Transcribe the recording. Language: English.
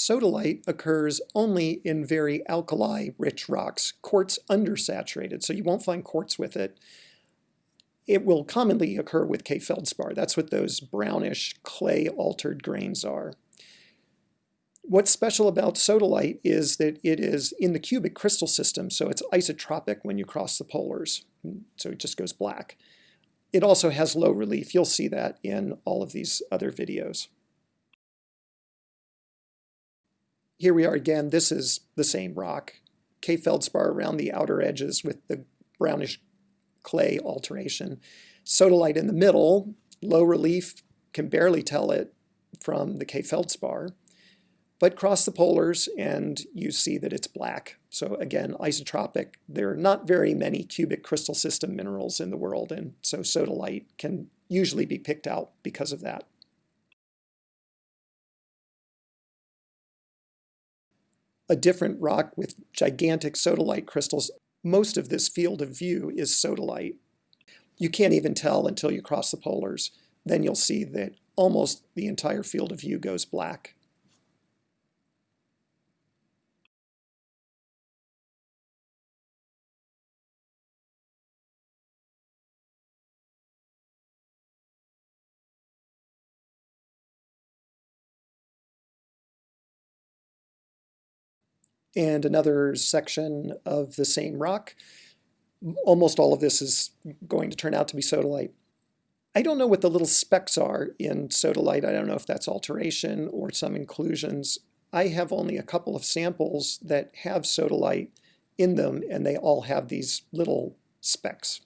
Sodalite occurs only in very alkali-rich rocks, quartz undersaturated, so you won't find quartz with it. It will commonly occur with K feldspar. That's what those brownish clay-altered grains are. What's special about sodalite is that it is in the cubic crystal system, so it's isotropic when you cross the polars, so it just goes black. It also has low relief. You'll see that in all of these other videos. Here we are again. This is the same rock. K feldspar around the outer edges with the brownish clay alteration. Sodalite in the middle, low relief, can barely tell it from the K feldspar. But cross the polars and you see that it's black. So again, isotropic. There are not very many cubic crystal system minerals in the world, and so sodalite can usually be picked out because of that. A different rock with gigantic sodalite crystals. Most of this field of view is sodalite. You can't even tell until you cross the polars. Then you'll see that almost the entire field of view goes black. And another section of the same rock. Almost all of this is going to turn out to be sodalite. I don't know what the little specks are in sodalite. I don't know if that's alteration or some inclusions. I have only a couple of samples that have sodalite in them, and they all have these little specks.